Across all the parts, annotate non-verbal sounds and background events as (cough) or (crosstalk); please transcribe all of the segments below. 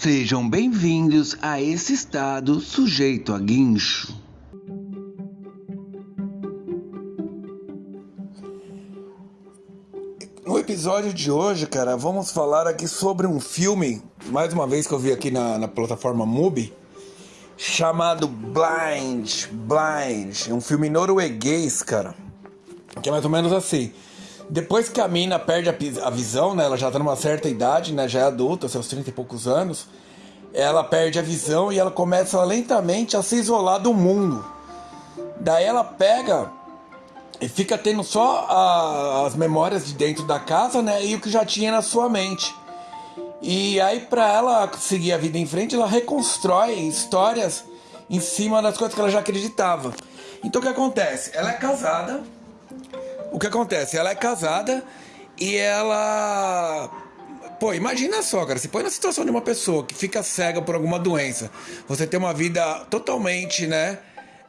Sejam bem-vindos a esse estado sujeito a guincho. No episódio de hoje, cara, vamos falar aqui sobre um filme, mais uma vez que eu vi aqui na, na plataforma Mubi, chamado Blind, Blind, um filme norueguês, cara, que é mais ou menos assim. Depois que a mina perde a, a visão, né, ela já tá numa certa idade, né, já é adulta, seus 30 e poucos anos, ela perde a visão e ela começa lentamente a se isolar do mundo. Daí ela pega e fica tendo só a, as memórias de dentro da casa, né? E o que já tinha na sua mente. E aí, para ela seguir a vida em frente, ela reconstrói histórias em cima das coisas que ela já acreditava. Então, o que acontece? Ela é casada. O que acontece? Ela é casada e ela. Pô, imagina só, cara. Se põe na situação de uma pessoa que fica cega por alguma doença. Você tem uma vida totalmente, né?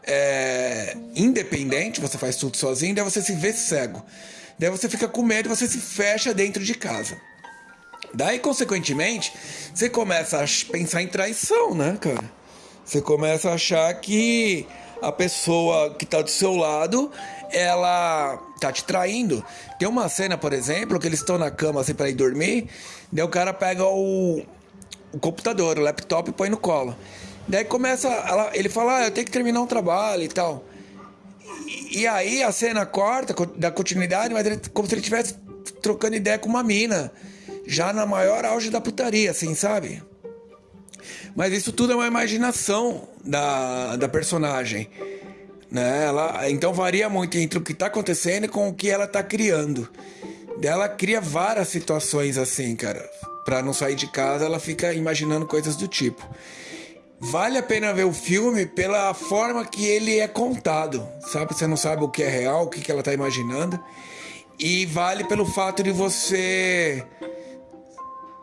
é, independente, você faz tudo sozinho, daí você se vê cego. Daí você fica com medo e você se fecha dentro de casa. Daí, consequentemente, você começa a pensar em traição, né, cara? Você começa a achar que a pessoa que tá do seu lado, ela tá te traindo. Tem uma cena, por exemplo, que eles estão na cama assim para ir dormir, daí o cara pega o, o computador, o laptop e põe no colo. Daí começa, ela, ele fala, ah, eu tenho que terminar um trabalho e tal. E, e aí a cena corta, da continuidade, mas ele, como se ele estivesse trocando ideia com uma mina. Já na maior auge da putaria, assim, sabe? Mas isso tudo é uma imaginação da, da personagem. Né? Ela, então varia muito entre o que está acontecendo e com o que ela está criando. Ela cria várias situações assim, cara. Pra não sair de casa, ela fica imaginando coisas do tipo vale a pena ver o filme pela forma que ele é contado, sabe? Você não sabe o que é real, o que, ela tá imaginando. E vale pelo fato de você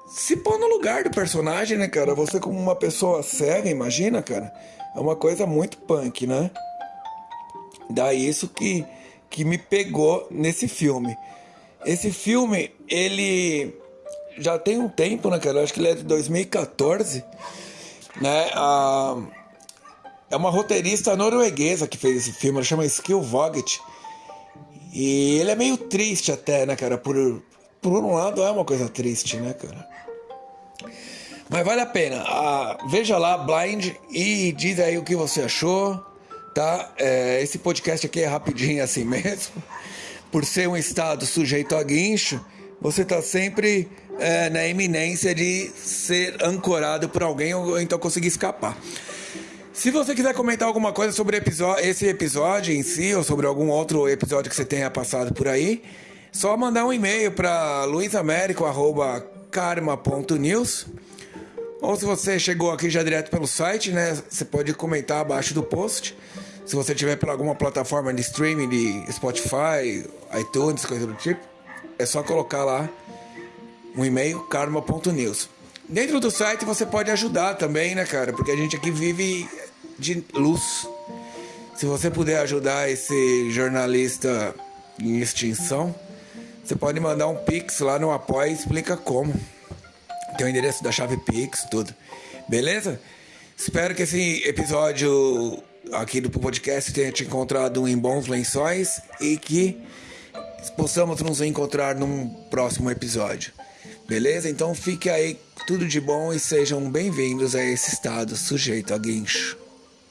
se pôr no lugar do personagem, né, cara? Você como uma pessoa cega, imagina, cara? É uma coisa muito punk, né? Daí isso que, que me pegou nesse filme. Esse filme, ele já tem um tempo, né, cara? Eu acho que ele é de 2014 né? A, é uma roteirista norueguesa que fez esse filme, ela chama Skill Vogt. E ele é meio triste até, né, cara? Por, por um lado é uma coisa triste, né, cara? Mas vale a pena. Ah, veja lá, Blind, e diz aí o que você achou, tá? É, esse podcast aqui é rapidinho assim (laughs) mesmo. Por ser um estado sujeito a guincho, você tá sempre é, na iminência de ser ancorado por alguém ou então conseguir escapar. Se você quiser comentar alguma coisa sobre esse episódio em si ou sobre algum outro episódio que você tenha passado por aí, só mandar um e-mail para luisamérico@karma.news. Ou se você chegou aqui já direto pelo site, né, você pode comentar abaixo do post. Se você tiver por alguma plataforma de streaming de Spotify, iTunes, coisa do tipo, é só colocar lá um e-mail karma.news. Dentro do site você pode ajudar também, né, cara? Porque a gente aqui vive de luz. Se você puder ajudar esse jornalista em extinção, você pode mandar um pix lá no apoio e explica como. Tem o endereço da chave pix, tudo. Beleza? Espero que esse episódio aqui do podcast tenha te encontrado em bons lençóis e que possamos nos encontrar num próximo episódio. Beleza? Então fique aí tudo de bom e sejam bem-vindos a esse estado sujeito a guincho.